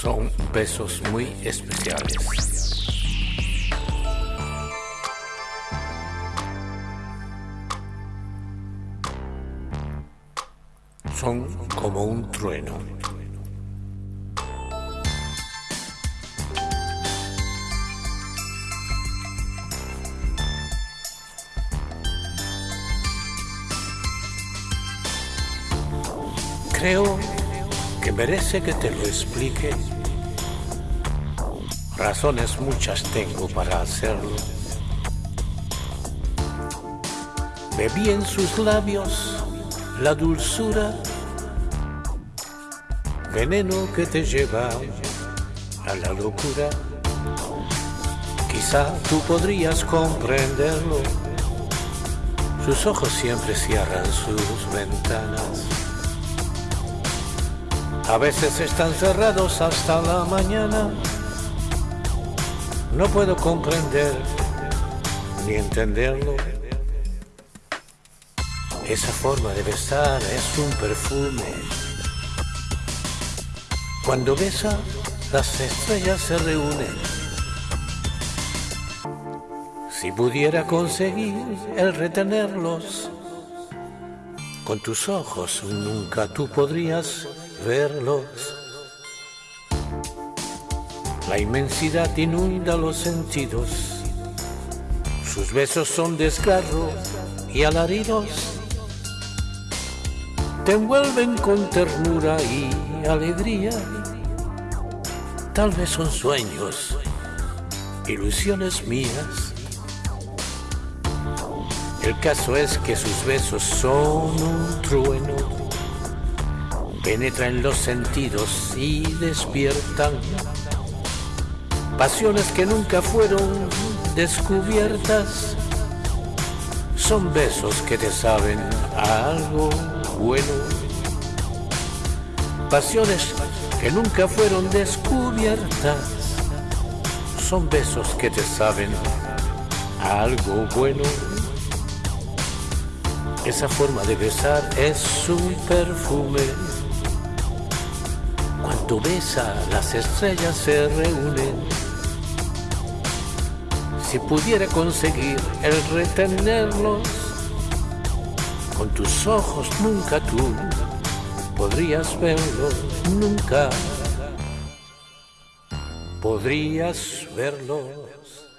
Son besos muy especiales. Son como un trueno. Creo que merece que te lo explique. Razones muchas tengo para hacerlo. Bebí en sus labios la dulzura, veneno que te lleva a la locura. Quizá tú podrías comprenderlo. Sus ojos siempre cierran sus ventanas. A veces están cerrados hasta la mañana. No puedo comprender ni entenderlo. Esa forma de besar es un perfume. Cuando besa, las estrellas se reúnen. Si pudiera conseguir el retenerlos, con tus ojos nunca tú podrías verlos. La inmensidad inunda los sentidos. Sus besos son desgarro y alaridos. Te envuelven con ternura y alegría. Tal vez son sueños, ilusiones mías. El caso es que sus besos son un trueno penetran los sentidos y despiertan pasiones que nunca fueron descubiertas. Son besos que te saben a algo bueno. Pasiones que nunca fueron descubiertas. Son besos que te saben a algo bueno. Esa forma de besar es un perfume cuando besa, las estrellas se reúnen. Si pudiera conseguir el retenerlos, con tus ojos nunca tú podrías verlos, nunca podrías verlos.